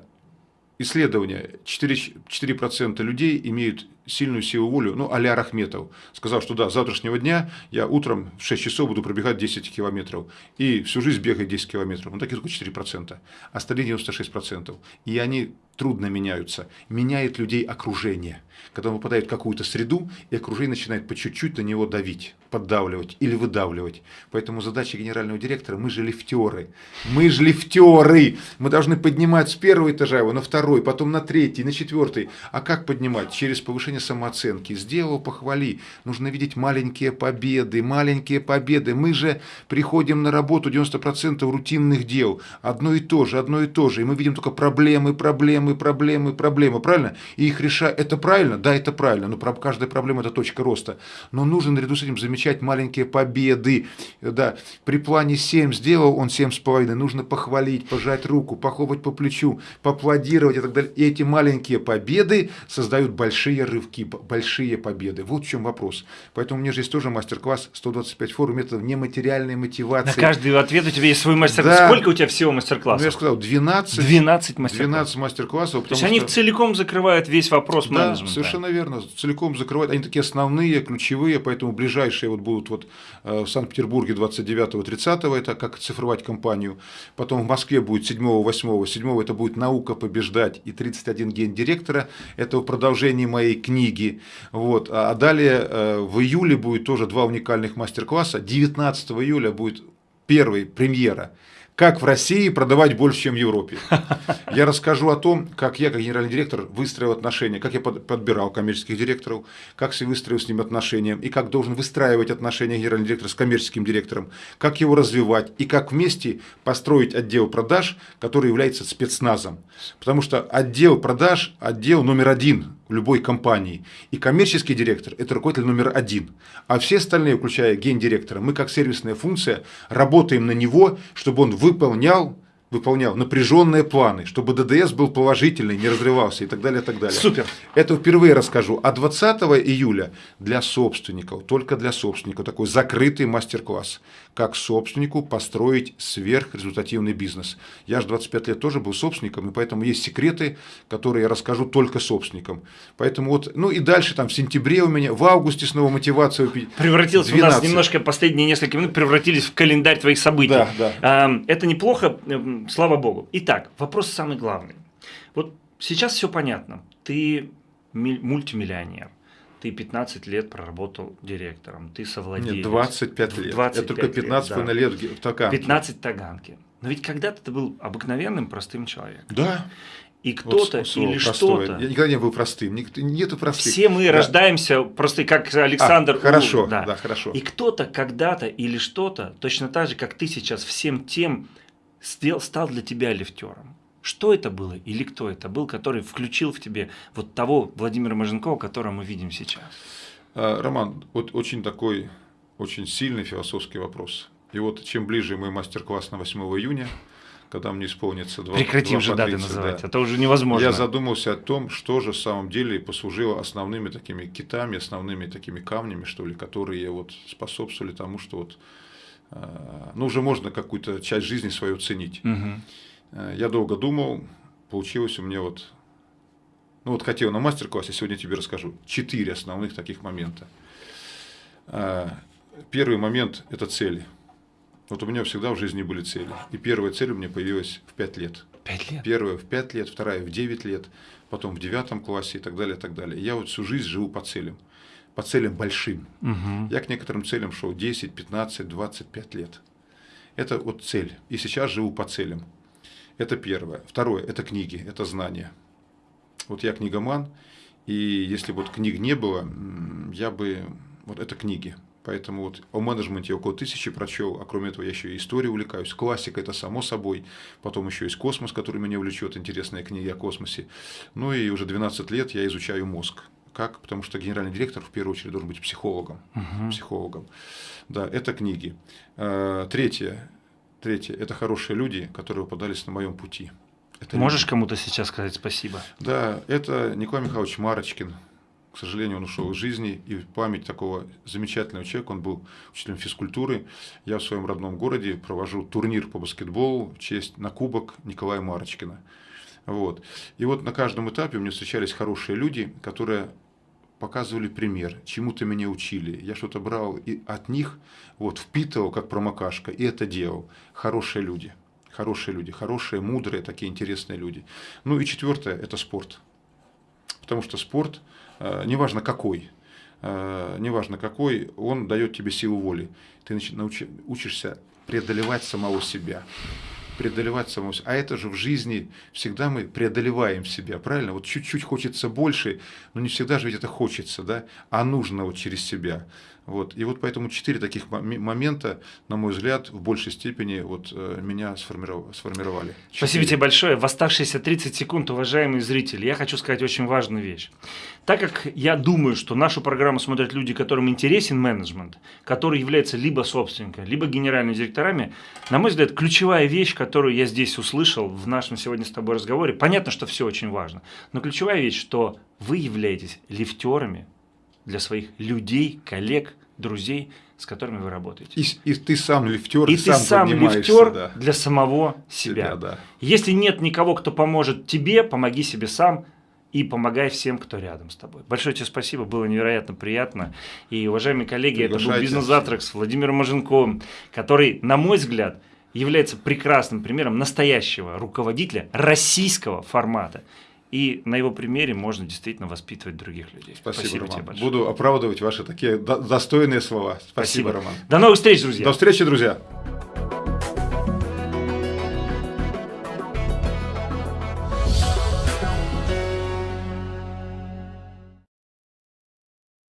исследования, 4%, 4 людей имеют сильную силу волю, ну, а-ля Рахметов. Сказал, что да, с завтрашнего дня я утром в 6 часов буду пробегать 10 километров. И всю жизнь бегать 10 километров. Ну, такие только 4%. Остальные 96%. И они трудно меняются. Меняет людей окружение. Когда он попадает в какую-то среду, и окружение начинает по чуть-чуть на него давить, поддавливать или выдавливать. Поэтому задача генерального директора, мы же лифтеры. Мы же лифтеры. Мы должны поднимать с первого этажа его на второй, потом на третий, на четвертый. А как поднимать? Через повышение самооценки. Сделал, похвали. Нужно видеть маленькие победы, маленькие победы. Мы же приходим на работу 90% рутинных дел. Одно и то же, одно и то же. И мы видим только проблемы, проблемы, проблемы, проблемы. Правильно? И их решать. Это правильно? Да, это правильно. Но каждая проблема это точка роста. Но нужно наряду с этим замечать маленькие победы. Да, при плане 7 сделал он 7,5. Нужно похвалить, пожать руку, похлопать по плечу, поаплодировать и так далее. И эти маленькие победы создают большие рывки, большие победы. Вот в чем вопрос. Поэтому у меня же есть тоже мастер-класс 125 форум методов нематериальной мотивации. На каждый ответ у тебя есть свой мастер-класс. Да. Сколько у тебя всего мастер-классов? Ну, я сказал, 12, 12 мастер-классов. 12 мастер-классов. То есть они целиком закрывают весь вопрос да, менеджмента. совершенно верно. Целиком закрывают. Они такие основные, ключевые, поэтому ближайшие вот будут вот э, в Санкт-Петербурге 29-30, это как цифровать компанию. Потом в Москве будет 7-8. 7 это будет наука побеждать и 31 ген директора. Это в продолжении моей книги. Вот. А далее э, в июле будет тоже два уникальных мастер-класса. 19 июля будет первый премьера как в России продавать больше, чем в Европе. Я расскажу о том, как я, как генеральный директор, выстроил отношения, как я подбирал коммерческих директоров, как я выстроил с ними отношения, и как должен выстраивать отношения генеральный директор с коммерческим директором, как его развивать, и как вместе построить отдел продаж, который является спецназом. Потому что отдел продаж – отдел номер один любой компании. И коммерческий директор – это руководитель номер один. А все остальные, включая гендиректора, мы как сервисная функция работаем на него, чтобы он выполнял выполнял напряженные планы, чтобы ДДС был положительный, не разрывался и так далее, и так далее. Супер. Это впервые расскажу. А 20 июля для собственников, только для собственников, такой закрытый мастер-класс как собственнику построить сверхрезультативный бизнес. Я же 25 лет тоже был собственником, и поэтому есть секреты, которые я расскажу только собственникам. Поэтому вот, ну и дальше там в сентябре у меня, в августе снова мотивация. Превратилось 12. у нас немножко последние несколько минут превратились в календарь твоих событий. Да, да. Это неплохо, эм, слава богу. Итак, вопрос самый главный. Вот сейчас все понятно. Ты мультимиллионер ты 15 лет проработал директором, ты совладелец. Нет, 25 лет. 25 Это только 15 лет, да. лет в Таганке. 15 Таганке. Но ведь когда-то ты был обыкновенным простым человеком. Да. И кто-то вот или что-то. Я никогда не был простым. Нету простых. Все мы да. рождаемся просто как Александр. А, хорошо, да. да, хорошо. И кто-то когда-то или что-то, точно так же, как ты сейчас всем тем стал для тебя лифтером. Что это было или кто это был, который включил в тебе вот того Владимира Маженкова, которого мы видим сейчас? А, Роман, вот очень такой, очень сильный философский вопрос. И вот чем ближе мой мастер-класс на 8 июня, когда мне исполнится два Прекратим же даты называть, да. это уже невозможно. Я задумался о том, что же в самом деле послужило основными такими китами, основными такими камнями, что ли, которые вот способствовали тому, что вот, а, ну, уже можно какую-то часть жизни свою ценить. Угу. Э, я долго думал, получилось у меня вот, ну вот хотел на мастер-классе, сегодня тебе расскажу, четыре основных таких момента. Э, первый момент – это цели. Вот у меня всегда в жизни были цели. И первая цель у меня появилась в 5 лет. 5 лет? Первая в 5 лет, вторая в 9 лет, потом в девятом классе и так далее, и так далее. я вот всю жизнь живу по целям. По целям большим. Угу. Я к некоторым целям шел 10, 15, 25 лет. Это вот цель. И сейчас живу по целям. Это первое. Второе – это книги, это знания. Вот я книгоман, и если вот книг не было, я бы… Вот это книги. Поэтому вот о менеджменте около тысячи прочел, а кроме этого я еще и историей увлекаюсь. Классика это само собой. Потом еще есть космос, который меня влечет, интересные книги о космосе. Ну и уже 12 лет я изучаю мозг. Как? Потому что генеральный директор в первую очередь должен быть психологом. Угу. Психологом. Да, это книги. А, третье Третье – это хорошие люди, которые попадались на моем пути. Это Можешь люди. кому-то сейчас сказать спасибо? Да, это Николай Михайлович Марочкин. К сожалению, он ушел из жизни, и память такого замечательного человека, он был учителем физкультуры. Я в своем родном городе провожу турнир по баскетболу в честь на кубок Николая Марочкина. Вот. И вот на каждом этапе у меня встречались хорошие люди, которые показывали пример, чему-то меня учили, я что-то брал и от них, вот, впитывал, как промокашка, и это делал. Хорошие люди, хорошие люди, хорошие, мудрые, такие интересные люди. Ну и четвертое – это спорт. Потому что спорт, э, неважно какой, э, неважно какой, он дает тебе силу воли. Ты учишься преодолевать самого себя преодолевать самого себя. А это же в жизни всегда мы преодолеваем себя, правильно? Вот чуть-чуть хочется больше, но не всегда же ведь это хочется, да? А нужно вот через себя. Вот. И вот поэтому четыре таких момента, на мой взгляд, в большей степени вот, э, меня сформировали. Четыре. Спасибо тебе большое. В оставшиеся 30 секунд, уважаемые зрители, я хочу сказать очень важную вещь. Так как я думаю, что нашу программу смотрят люди, которым интересен менеджмент, которые являются либо собственниками, либо генеральными директорами, на мой взгляд, ключевая вещь, которую я здесь услышал в нашем сегодня с тобой разговоре, понятно, что все очень важно, но ключевая вещь, что вы являетесь лифтерами для своих людей, коллег, друзей, с которыми вы работаете. И, и ты сам лифтер, и ты сам лифтер да. для самого себя. себя да. Если нет никого, кто поможет тебе, помоги себе сам и помогай всем, кто рядом с тобой. Большое тебе спасибо, было невероятно приятно. И, уважаемые коллеги, это был бизнес-завтрак с Владимиром Маженковым, который, на мой взгляд, является прекрасным примером настоящего руководителя российского формата. И на его примере можно действительно воспитывать других людей. Спасибо, Спасибо Роман. тебе большое. Буду оправдывать ваши такие достойные слова. Спасибо, Спасибо, Роман. До новых встреч, друзья. До встречи, друзья.